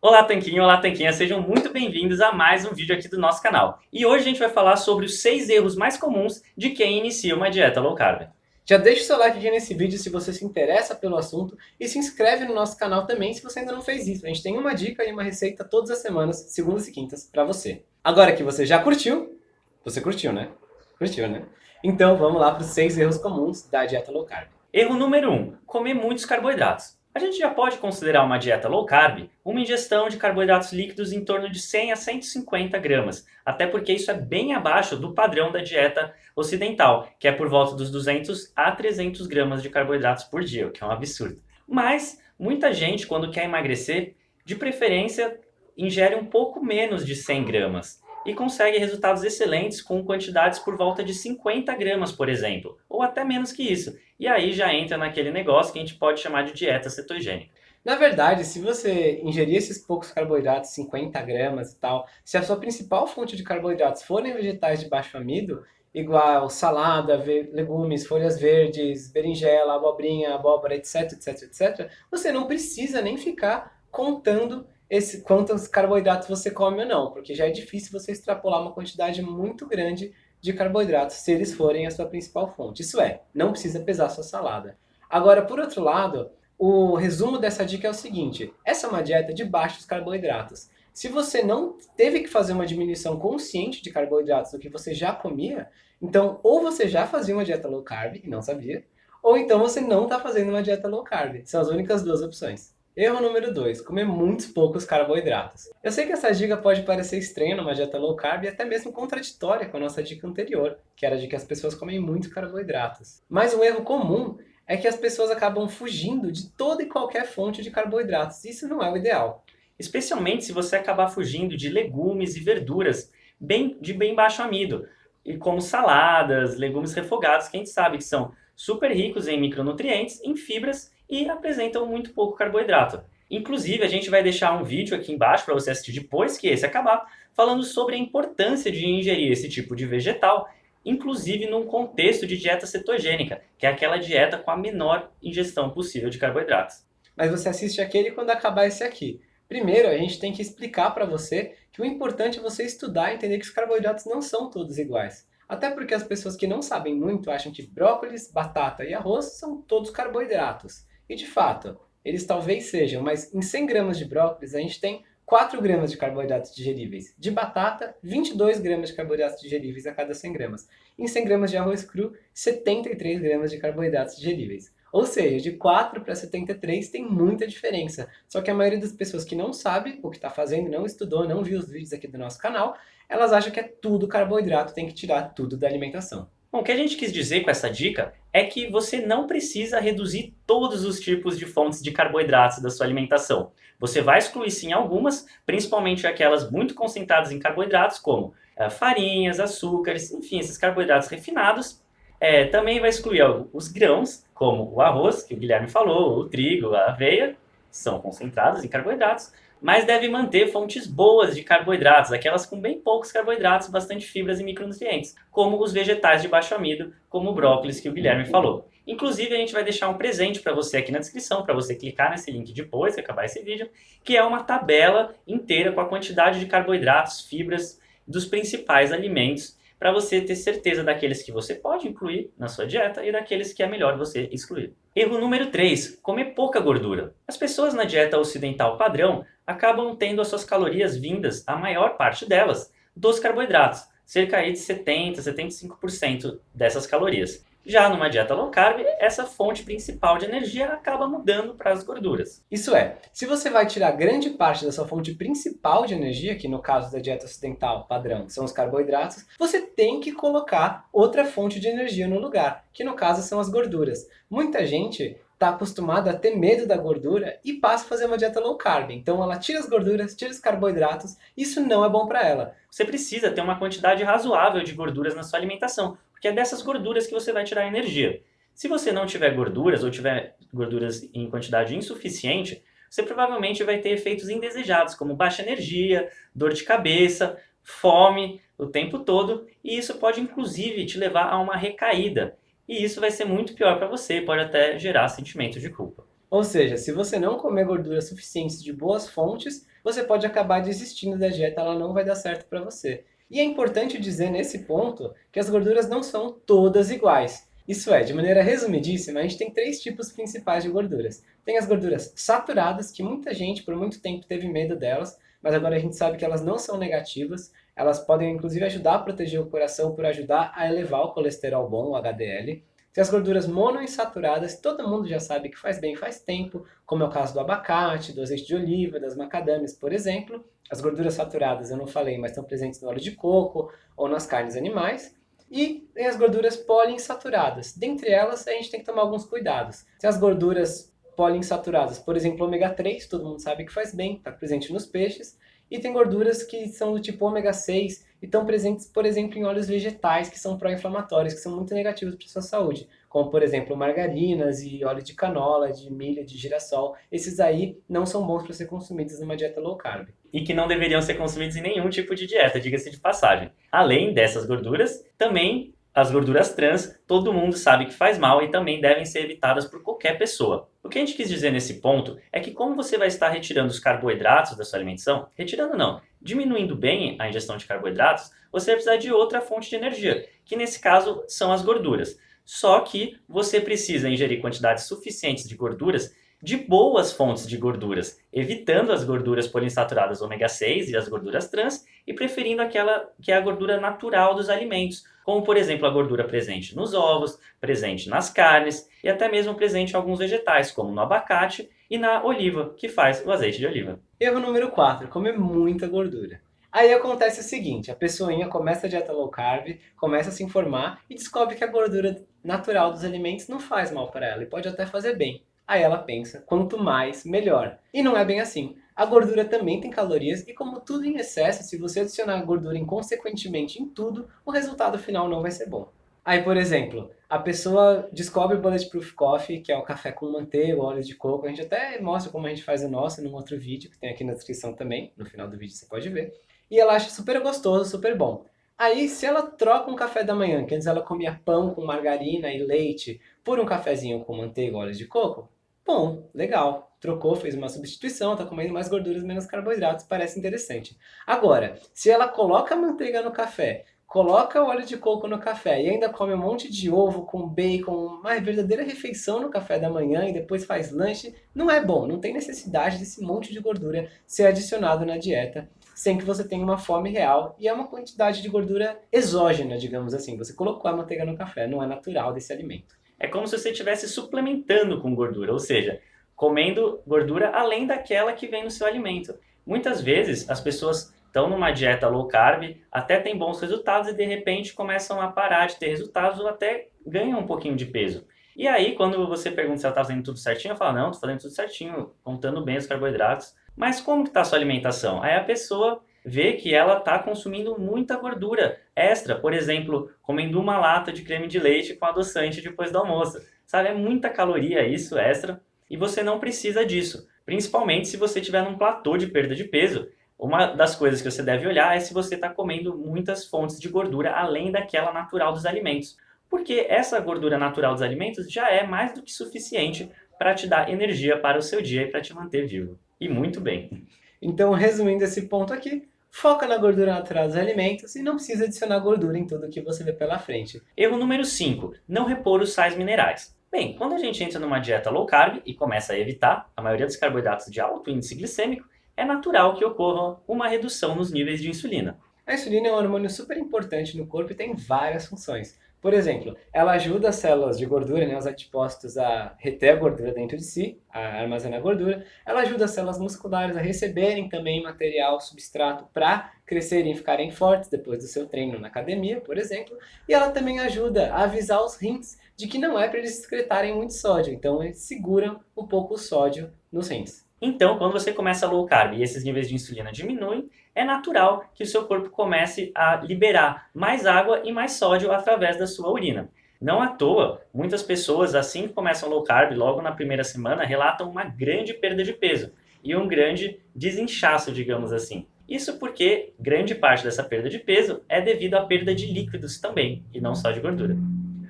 Olá Tanquinho, olá Tanquinha, sejam muito bem-vindos a mais um vídeo aqui do nosso canal. E hoje a gente vai falar sobre os 6 erros mais comuns de quem inicia uma dieta low carb. Já deixa o seu like aqui nesse vídeo se você se interessa pelo assunto e se inscreve no nosso canal também se você ainda não fez isso. A gente tem uma dica e uma receita todas as semanas, segundas e quintas, para você. Agora que você já curtiu, você curtiu, né? Curtiu, né? Então vamos lá para os 6 erros comuns da dieta low carb. Erro número 1. Um, comer muitos carboidratos. A gente já pode considerar uma dieta low carb uma ingestão de carboidratos líquidos em torno de 100 a 150 gramas, até porque isso é bem abaixo do padrão da dieta ocidental, que é por volta dos 200 a 300 gramas de carboidratos por dia, o que é um absurdo. Mas muita gente, quando quer emagrecer, de preferência ingere um pouco menos de 100 gramas e consegue resultados excelentes com quantidades por volta de 50 gramas, por exemplo, ou até menos que isso. E aí já entra naquele negócio que a gente pode chamar de dieta cetogênica. Na verdade, se você ingerir esses poucos carboidratos, 50 gramas e tal, se a sua principal fonte de carboidratos forem vegetais de baixo amido, igual salada, legumes, folhas verdes, berinjela, abobrinha, abóbora, etc, etc, etc, você não precisa nem ficar contando esse, quantos carboidratos você come ou não, porque já é difícil você extrapolar uma quantidade muito grande de carboidratos se eles forem a sua principal fonte. Isso é, não precisa pesar sua salada. Agora, por outro lado, o resumo dessa dica é o seguinte, essa é uma dieta de baixos carboidratos. Se você não teve que fazer uma diminuição consciente de carboidratos do que você já comia, então ou você já fazia uma dieta low carb e não sabia, ou então você não está fazendo uma dieta low carb. São as únicas duas opções. Erro número 2, comer muitos poucos carboidratos. Eu sei que essa dica pode parecer estranha numa dieta low carb e até mesmo contraditória com a nossa dica anterior, que era de que as pessoas comem muitos carboidratos. Mas um erro comum é que as pessoas acabam fugindo de toda e qualquer fonte de carboidratos. Isso não é o ideal. Especialmente se você acabar fugindo de legumes e verduras bem, de bem baixo amido, e como saladas, legumes refogados, que a gente sabe que são super ricos em micronutrientes, em fibras e apresentam muito pouco carboidrato. Inclusive, a gente vai deixar um vídeo aqui embaixo para você assistir depois que esse acabar, falando sobre a importância de ingerir esse tipo de vegetal, inclusive num contexto de dieta cetogênica, que é aquela dieta com a menor ingestão possível de carboidratos. Mas você assiste aquele quando acabar esse aqui. Primeiro, a gente tem que explicar para você que o importante é você estudar e entender que os carboidratos não são todos iguais. Até porque as pessoas que não sabem muito acham que brócolis, batata e arroz são todos carboidratos. E de fato, eles talvez sejam, mas em 100 gramas de brócolis a gente tem 4 gramas de carboidratos digeríveis. De batata, 22 gramas de carboidratos digeríveis a cada 100 gramas. Em 100 gramas de arroz cru, 73 gramas de carboidratos digeríveis. Ou seja, de 4 para 73 tem muita diferença. Só que a maioria das pessoas que não sabe o que está fazendo, não estudou, não viu os vídeos aqui do nosso canal, elas acham que é tudo carboidrato, tem que tirar tudo da alimentação. Bom, o que a gente quis dizer com essa dica é que você não precisa reduzir todos os tipos de fontes de carboidratos da sua alimentação. Você vai excluir sim algumas, principalmente aquelas muito concentradas em carboidratos, como é, farinhas, açúcares, enfim, esses carboidratos refinados. É, também vai excluir os grãos, como o arroz, que o Guilherme falou, o trigo, a aveia, são concentrados em carboidratos, mas deve manter fontes boas de carboidratos, aquelas com bem poucos carboidratos, bastante fibras e micronutrientes, como os vegetais de baixo amido, como o brócolis que o Guilherme falou. Inclusive, a gente vai deixar um presente para você aqui na descrição, para você clicar nesse link depois que acabar esse vídeo, que é uma tabela inteira com a quantidade de carboidratos, fibras dos principais alimentos para você ter certeza daqueles que você pode incluir na sua dieta e daqueles que é melhor você excluir. Erro número 3, comer pouca gordura. As pessoas na dieta ocidental padrão acabam tendo as suas calorias vindas, a maior parte delas, dos carboidratos, cerca de 70, 75% dessas calorias. Já numa dieta low carb, essa fonte principal de energia acaba mudando para as gorduras. Isso é, se você vai tirar grande parte da sua fonte principal de energia, que no caso da dieta ocidental padrão são os carboidratos, você tem que colocar outra fonte de energia no lugar, que no caso são as gorduras. Muita gente está acostumada a ter medo da gordura e passa a fazer uma dieta low carb. Então ela tira as gorduras, tira os carboidratos, isso não é bom para ela. Você precisa ter uma quantidade razoável de gorduras na sua alimentação, porque é dessas gorduras que você vai tirar energia. Se você não tiver gorduras ou tiver gorduras em quantidade insuficiente, você provavelmente vai ter efeitos indesejados, como baixa energia, dor de cabeça, fome o tempo todo, e isso pode inclusive te levar a uma recaída. E isso vai ser muito pior para você, pode até gerar sentimento de culpa. Ou seja, se você não comer gorduras suficientes de boas fontes, você pode acabar desistindo da dieta, ela não vai dar certo para você. E é importante dizer nesse ponto que as gorduras não são todas iguais. Isso é, de maneira resumidíssima, a gente tem três tipos principais de gorduras. Tem as gorduras saturadas, que muita gente por muito tempo teve medo delas, mas agora a gente sabe que elas não são negativas, elas podem inclusive ajudar a proteger o coração por ajudar a elevar o colesterol bom, o HDL. Tem as gorduras monoinsaturadas, todo mundo já sabe que faz bem faz tempo, como é o caso do abacate, do azeite de oliva, das macadâmias, por exemplo. As gorduras saturadas eu não falei, mas estão presentes no óleo de coco ou nas carnes animais. E tem as gorduras poliinsaturadas. Dentre elas, a gente tem que tomar alguns cuidados. Se as gorduras poliinsaturadas, por exemplo, ômega 3, todo mundo sabe que faz bem, está presente nos peixes. E tem gorduras que são do tipo ômega 6 e estão presentes, por exemplo, em óleos vegetais, que são pró-inflamatórios, que são muito negativos para a sua saúde. Como, por exemplo, margarinas e óleo de canola, de milho, de girassol. Esses aí não são bons para ser consumidos numa dieta low carb e que não deveriam ser consumidos em nenhum tipo de dieta, diga-se de passagem. Além dessas gorduras, também as gorduras trans, todo mundo sabe que faz mal e também devem ser evitadas por qualquer pessoa. O que a gente quis dizer nesse ponto é que como você vai estar retirando os carboidratos da sua alimentação, retirando não, diminuindo bem a ingestão de carboidratos, você vai precisar de outra fonte de energia, que nesse caso são as gorduras. Só que você precisa ingerir quantidades suficientes de gorduras de boas fontes de gorduras, evitando as gorduras poliinsaturadas ômega 6 e as gorduras trans e preferindo aquela que é a gordura natural dos alimentos, como por exemplo a gordura presente nos ovos, presente nas carnes e até mesmo presente em alguns vegetais, como no abacate e na oliva, que faz o azeite de oliva. Erro número 4, comer muita gordura. Aí acontece o seguinte, a pessoinha começa a dieta low carb, começa a se informar e descobre que a gordura natural dos alimentos não faz mal para ela e pode até fazer bem. Aí ela pensa, quanto mais, melhor. E não é bem assim. A gordura também tem calorias e como tudo em excesso, se você adicionar gordura inconsequentemente em tudo, o resultado final não vai ser bom. Aí, por exemplo, a pessoa descobre o Bulletproof Coffee, que é o café com manteiga, óleo de coco. A gente até mostra como a gente faz o nosso num outro vídeo, que tem aqui na descrição também. No final do vídeo você pode ver. E ela acha super gostoso, super bom. Aí, se ela troca um café da manhã, que antes ela comia pão com margarina e leite, por um cafezinho com manteiga e óleo de coco, Bom, legal. Trocou, fez uma substituição, tá comendo mais gorduras, menos carboidratos, parece interessante. Agora, se ela coloca manteiga no café, coloca óleo de coco no café e ainda come um monte de ovo com bacon, uma verdadeira refeição no café da manhã e depois faz lanche, não é bom, não tem necessidade desse monte de gordura ser adicionado na dieta sem que você tenha uma fome real e é uma quantidade de gordura exógena, digamos assim. Você colocou a manteiga no café, não é natural desse alimento é como se você estivesse suplementando com gordura, ou seja, comendo gordura além daquela que vem no seu alimento. Muitas vezes as pessoas estão numa dieta low carb, até têm bons resultados e de repente começam a parar de ter resultados ou até ganham um pouquinho de peso. E aí, quando você pergunta se ela está fazendo tudo certinho, ela fala, não, estou fazendo tudo certinho, contando bem os carboidratos. Mas como está a sua alimentação? Aí a pessoa vê que ela está consumindo muita gordura extra, por exemplo, comendo uma lata de creme de leite com adoçante depois do almoço. Sabe, é muita caloria isso extra e você não precisa disso, principalmente se você estiver num platô de perda de peso. Uma das coisas que você deve olhar é se você está comendo muitas fontes de gordura além daquela natural dos alimentos. Porque essa gordura natural dos alimentos já é mais do que suficiente para te dar energia para o seu dia e para te manter vivo. E muito bem. Então, resumindo esse ponto aqui, foca na gordura natural dos alimentos e não precisa adicionar gordura em tudo que você vê pela frente. Erro número 5. Não repor os sais minerais. Bem, quando a gente entra numa dieta low carb e começa a evitar a maioria dos carboidratos de alto índice glicêmico, é natural que ocorra uma redução nos níveis de insulina. A insulina é um hormônio super importante no corpo e tem várias funções. Por exemplo, ela ajuda as células de gordura, né, os adipócitos, a reter a gordura dentro de si, a armazenar gordura. Ela ajuda as células musculares a receberem também material, substrato para crescerem e ficarem fortes depois do seu treino na academia, por exemplo. E ela também ajuda a avisar os rins de que não é para eles excretarem muito sódio. Então eles seguram um pouco o sódio nos rins. Então, quando você começa low carb e esses níveis de insulina diminuem, é natural que o seu corpo comece a liberar mais água e mais sódio através da sua urina. Não à toa, muitas pessoas, assim que começam low carb, logo na primeira semana, relatam uma grande perda de peso e um grande desinchaço, digamos assim. Isso porque grande parte dessa perda de peso é devido à perda de líquidos também, e não só de gordura.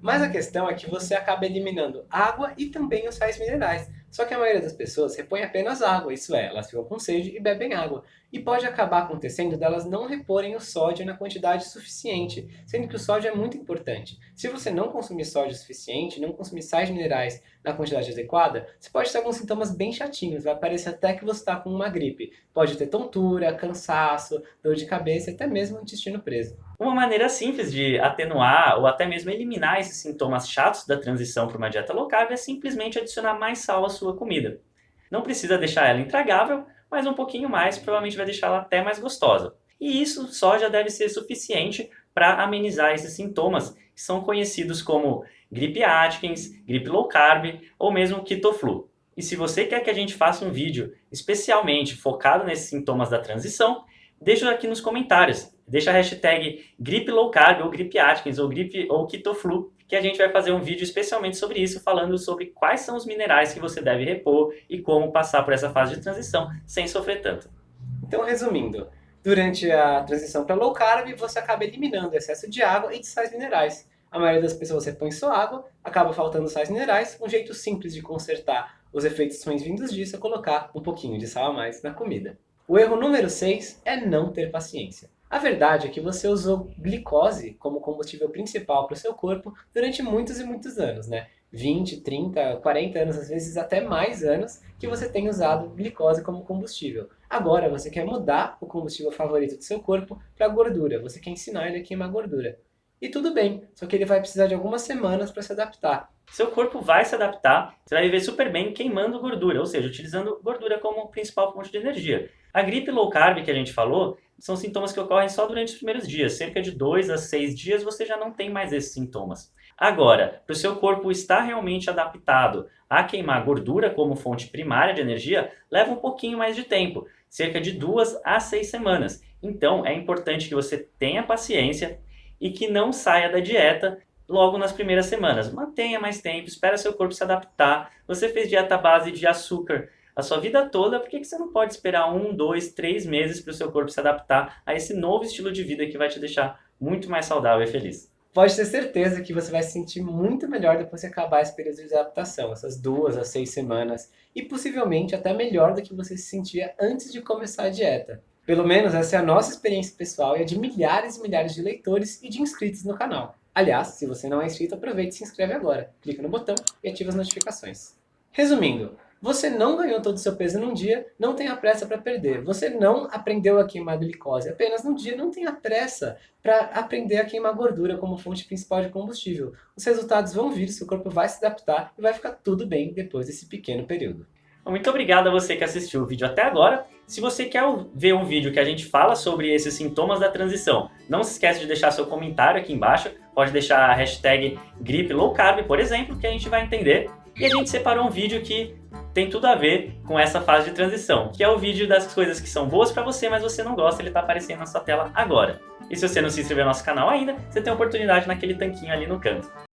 Mas a questão é que você acaba eliminando água e também os sais minerais. Só que a maioria das pessoas repõe apenas água, isso é, elas ficam com sede e bebem água. E pode acabar acontecendo delas não reporem o sódio na quantidade suficiente, sendo que o sódio é muito importante. Se você não consumir sódio suficiente, não consumir sais minerais na quantidade adequada, você pode ter alguns sintomas bem chatinhos, vai parecer até que você está com uma gripe. Pode ter tontura, cansaço, dor de cabeça e até mesmo intestino preso. Uma maneira simples de atenuar ou até mesmo eliminar esses sintomas chatos da transição para uma dieta low carb é simplesmente adicionar mais sal à sua comida. Não precisa deixar ela intragável, mas um pouquinho mais provavelmente vai deixá-la até mais gostosa. E isso só já deve ser suficiente para amenizar esses sintomas que são conhecidos como gripe Atkins, gripe low carb ou mesmo ketoflu. E se você quer que a gente faça um vídeo especialmente focado nesses sintomas da transição, deixa aqui nos comentários. Deixa a hashtag gripe low carb ou gripe Atkins ou gripe ou ketoflu que a gente vai fazer um vídeo especialmente sobre isso, falando sobre quais são os minerais que você deve repor e como passar por essa fase de transição sem sofrer tanto. Então, resumindo, durante a transição para low carb, você acaba eliminando o excesso de água e de sais minerais. A maioria das pessoas repõe só água, acaba faltando sais minerais. Um jeito simples de consertar os efeitos ruins vindos disso é colocar um pouquinho de sal a mais na comida. O erro número 6 é não ter paciência. A verdade é que você usou glicose como combustível principal para o seu corpo durante muitos e muitos anos, né? 20, 30, 40 anos, às vezes até mais anos, que você tem usado glicose como combustível. Agora você quer mudar o combustível favorito do seu corpo para gordura, você quer ensinar ele a queimar gordura. E tudo bem, só que ele vai precisar de algumas semanas para se adaptar. Seu corpo vai se adaptar, você vai viver super bem queimando gordura, ou seja, utilizando gordura como principal fonte de energia. A gripe low carb que a gente falou, são sintomas que ocorrem só durante os primeiros dias. Cerca de 2 a 6 dias você já não tem mais esses sintomas. Agora, para o seu corpo estar realmente adaptado a queimar gordura como fonte primária de energia, leva um pouquinho mais de tempo, cerca de 2 a 6 semanas. Então, é importante que você tenha paciência e que não saia da dieta logo nas primeiras semanas. Mantenha mais tempo, espera seu corpo se adaptar. Você fez dieta base de açúcar a sua vida toda, por que você não pode esperar um, dois, três meses para o seu corpo se adaptar a esse novo estilo de vida que vai te deixar muito mais saudável e feliz? Pode ter certeza que você vai se sentir muito melhor depois que acabar esse período de adaptação, essas duas a seis semanas, e possivelmente até melhor do que você se sentia antes de começar a dieta. Pelo menos essa é a nossa experiência pessoal e a de milhares e milhares de leitores e de inscritos no canal. Aliás, se você não é inscrito, aproveite e se inscreve agora. Clica no botão e ativa as notificações. Resumindo, você não ganhou todo o seu peso num dia, não tenha pressa para perder. Você não aprendeu a queimar glicose apenas num dia, não tenha pressa para aprender a queimar gordura como fonte principal de combustível. Os resultados vão vir, seu corpo vai se adaptar e vai ficar tudo bem depois desse pequeno período. Muito obrigado a você que assistiu o vídeo até agora. Se você quer ver um vídeo que a gente fala sobre esses sintomas da transição, não se esqueça de deixar seu comentário aqui embaixo. Pode deixar a hashtag gripe low carb, por exemplo, que a gente vai entender. E a gente separou um vídeo que tem tudo a ver com essa fase de transição, que é o vídeo das coisas que são boas para você, mas você não gosta, ele está aparecendo na sua tela agora. E se você não se inscreveu no nosso canal ainda, você tem a oportunidade naquele tanquinho ali no canto.